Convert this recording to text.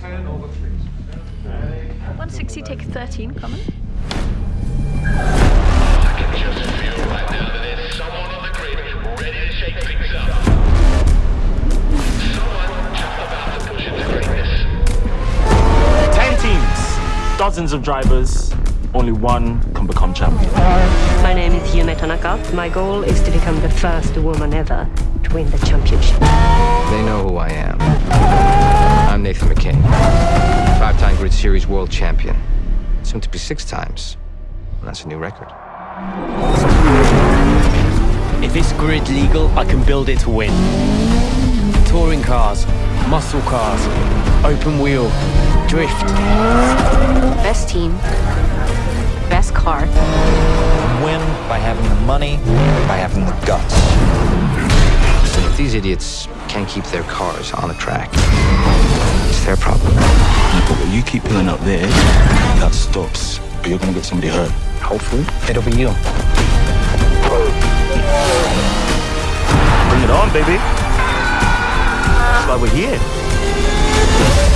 160, take 13, common. Ten teams, dozens of drivers, only one can become champion. My name is Yume Tanaka. My goal is to become the first woman ever to win the championship. They know Series world champion. Soon to be six times. That's a new record. If it's grid legal, I can build it to win. Touring cars, muscle cars, open wheel, drift. Best team, best car. Win by having the money, by having the guts. If these idiots can't keep their cars on the track, it's their problem. But you keep pulling up there, that stops. But you're gonna get somebody hurt. Hopefully, it'll be you. Bring it on, baby. That's why we're here.